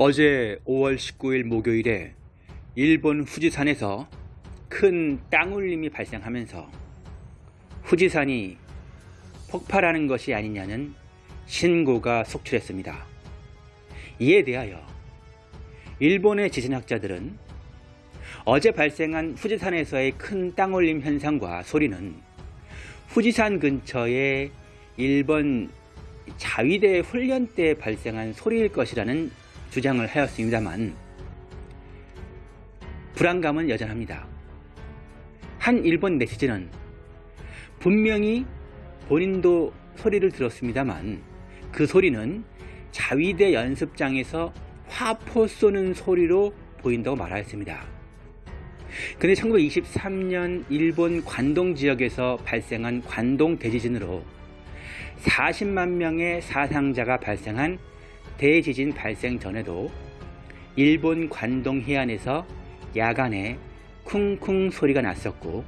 어제 5월 19일 목요일에 일본 후지산에서 큰 땅울림이 발생하면서 후지산이 폭발하는 것이 아니냐는 신고가 속출했습니다. 이에 대하여 일본의 지진학자들은 어제 발생한 후지산에서의 큰 땅울림 현상과 소리는 후지산 근처의 일본 자위대 훈련 때 발생한 소리일 것이라는 주장을 하였습니다만 불안감은 여전합니다. 한 일본 네티즌은 분명히 본인도 소리를 들었습니다만 그 소리는 자위대 연습장에서 화포 쏘는 소리로 보인다고 말하였습니다. 근데 1923년 일본 관동 지역에서 발생한 관동 대지진으로 40만 명의 사상자가 발생한 대지진 발생 전에도 일본 관동 해안에서 야간에 쿵쿵 소리가 났었고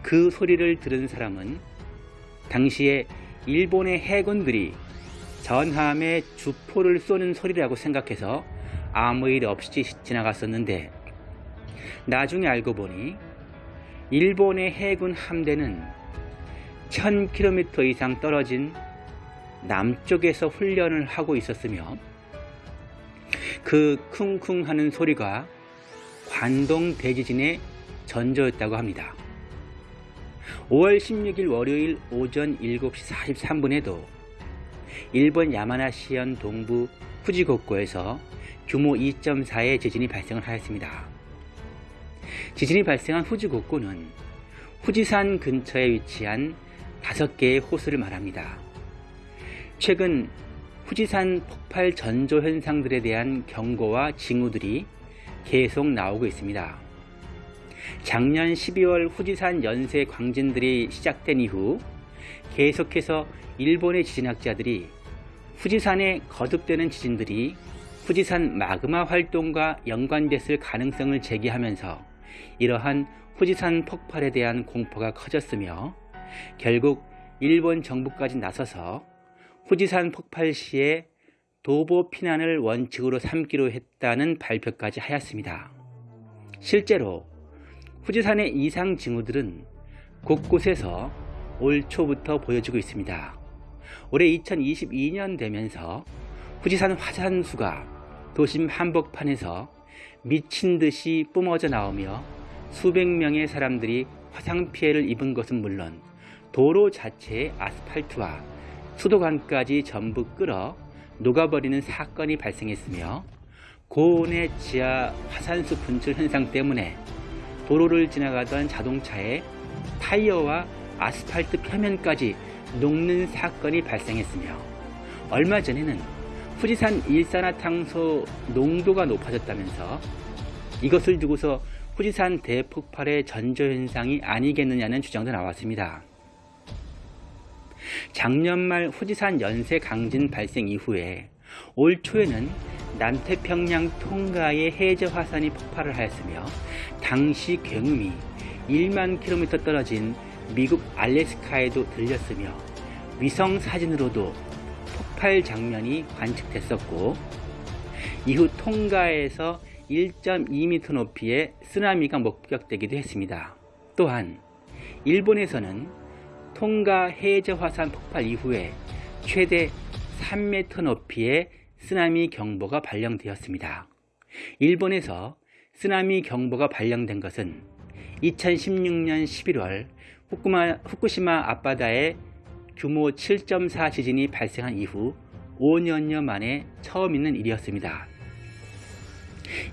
그 소리를 들은 사람은 당시에 일본의 해군들이 전함에 주포를 쏘는 소리라고 생각해서 아무 일 없이 지나갔었는데 나중에 알고 보니 일본의 해군 함대는 1000km 이상 떨어진 남쪽에서 훈련을 하고 있었으며 그 쿵쿵 하는 소리가 관동 대지진의 전조였다고 합니다. 5월 16일 월요일 오전 7시 43분에도 일본 야마나시현 동부 후지고코에서 규모 2.4의 지진이 발생을 하였습니다. 지진이 발생한 후지고코는 후지산 근처에 위치한 5개의 호수를 말합니다. 최근 후지산 폭발 전조 현상들에 대한 경고와 징후들이 계속 나오고 있습니다. 작년 12월 후지산 연쇄 광진들이 시작된 이후 계속해서 일본의 지진학자들이 후지산에 거듭되는 지진들이 후지산 마그마 활동과 연관됐을 가능성을 제기하면서 이러한 후지산 폭발에 대한 공포가 커졌으며 결국 일본 정부까지 나서서 후지산 폭발 시에 도보 피난을 원칙으로 삼기로 했다는 발표까지 하였습니다. 실제로 후지산의 이상 징후들은 곳곳에서 올 초부터 보여지고 있습니다. 올해 2022년 되면서 후지산 화산수가 도심 한복판에서 미친 듯이 뿜어져 나오며 수백 명의 사람들이 화상 피해를 입은 것은 물론 도로 자체의 아스팔트와 수도관까지 전부 끌어 녹아버리는 사건이 발생했으며 고온의 지하 화산수 분출 현상 때문에 도로를 지나가던 자동차의 타이어와 아스팔트 표면까지 녹는 사건이 발생했으며 얼마 전에는 후지산 일산화탄소 농도가 높아졌다면서 이것을 두고서 후지산 대폭발의 전조현상이 아니겠느냐는 주장도 나왔습니다. 작년 말 후지산 연쇄 강진 발생 이후에 올 초에는 남태평양 통가의 해저 화산이 폭발을 하였으며 당시 굉음이 1만 킬로미터 떨어진 미국 알래스카에도 들렸으며 위성 사진으로도 폭발 장면이 관측됐었고 이후 통가에서 1.2m 높이의 쓰나미가 목격되기도 했습니다. 또한 일본에서는 통가 해저 화산 폭발 이후에 최대 3m 높이의 쓰나미 경보가 발령되었습니다. 일본에서 쓰나미 경보가 발령된 것은 2016년 11월 후쿠마, 후쿠시마 앞바다에 규모 7.4 지진이 발생한 이후 5년여 만에 처음 있는 일이었습니다.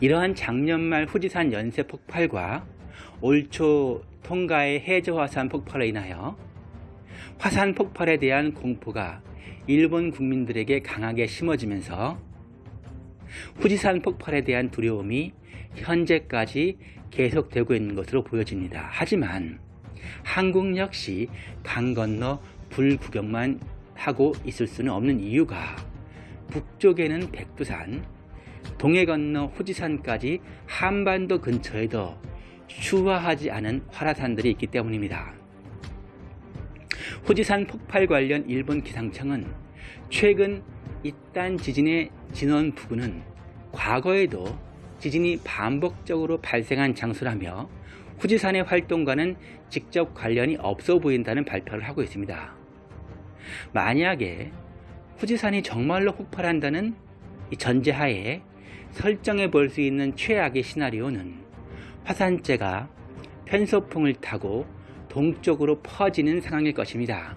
이러한 작년 말 후지산 연쇄 폭발과 올초 통가의 해저 화산 폭발로 인하여 화산 폭발에 대한 공포가 일본 국민들에게 강하게 심어지면서 후지산 폭발에 대한 두려움이 현재까지 계속되고 있는 것으로 보여집니다. 하지만 한국 역시 강 건너 불구경만 하고 있을 수는 없는 이유가 북쪽에는 백두산, 동해 건너 후지산까지 한반도 근처에도 추화하지 않은 활화산들이 있기 때문입니다. 후지산 폭발 관련 일본 기상청은 최근 이딴 지진의 진원 부근은 과거에도 지진이 반복적으로 발생한 장소라며 후지산의 활동과는 직접 관련이 없어 보인다는 발표를 하고 있습니다. 만약에 후지산이 정말로 폭발한다는 이 전제하에 설정해 볼 수 있는 최악의 시나리오는 화산재가 편소풍을 타고 동쪽으로 퍼지는 상황일 것입니다.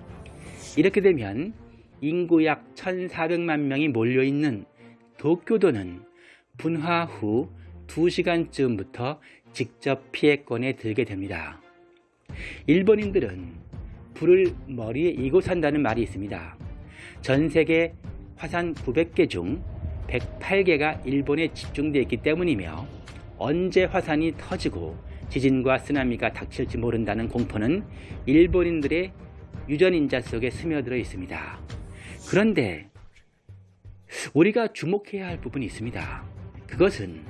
이렇게 되면 인구 약 1,400만 명이 몰려있는 도쿄도는 분화 후 2시간쯤부터 직접 피해권에 들게 됩니다. 일본인들은 불을 머리에 이고 산다는 말이 있습니다. 전 세계 화산 900개 중 108개가 일본에 집중되어 있기 때문이며 언제 화산이 터지고 지진과 쓰나미가 닥칠지 모른다는 공포는 일본인들의 유전인자 속에 스며들어 있습니다. 그런데 우리가 주목해야 할 부분이 있습니다. 그것은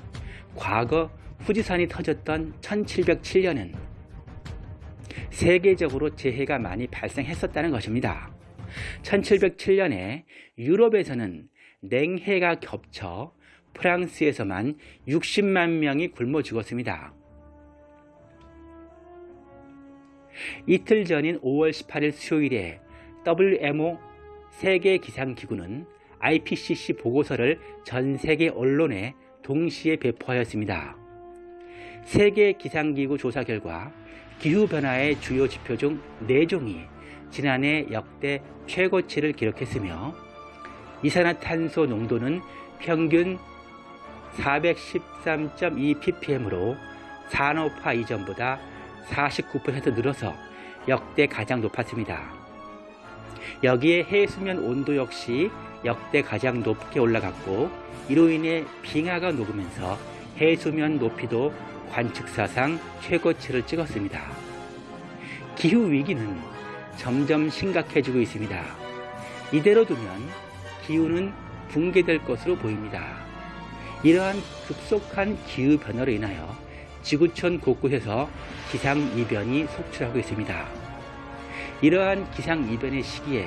과거 후지산이 터졌던 1707년은 세계적으로 재해가 많이 발생했었다는 것입니다. 1707년에 유럽에서는 냉해가 겹쳐 프랑스에서만 60만 명이 굶어 죽었습니다. 이틀 전인 5월 18일 수요일에 WMO 세계기상기구는 IPCC 보고서를 전 세계 언론에 동시에 배포하였습니다. 세계기상기구 조사 결과 기후변화의 주요 지표 중 4종이 지난해 역대 최고치를 기록했으며 이산화탄소 농도는 평균 413.2 ppm으로 산업화 이전보다 49% 늘어서 역대 가장 높았습니다. 여기에 해수면 온도 역시 역대 가장 높게 올라갔고 이로 인해 빙하가 녹으면서 해수면 높이도 관측사상 최고치를 찍었습니다. 기후 위기는 점점 심각해지고 있습니다. 이대로 두면 기후는 붕괴될 것으로 보입니다. 이러한 급속한 기후 변화로 인하여 지구촌 곳곳에서 기상이변이 속출하고 있습니다. 이러한 기상이변의 시기에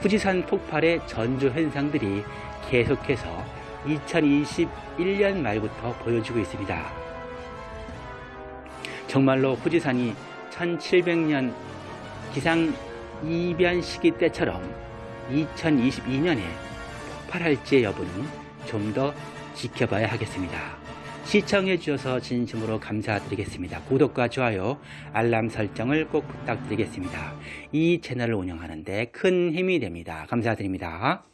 후지산 폭발의 전조 현상들이 계속해서 2021년 말부터 보여지고 있습니다. 정말로 후지산이 1700년 기상이변 시기 때처럼 2022년에 폭발할지의 여부는 좀 더 지켜봐야 하겠습니다. 시청해 주셔서 진심으로 감사드리겠습니다. 구독과 좋아요, 알람 설정을 꼭 부탁드리겠습니다. 이 채널을 운영하는데 큰 힘이 됩니다. 감사드립니다.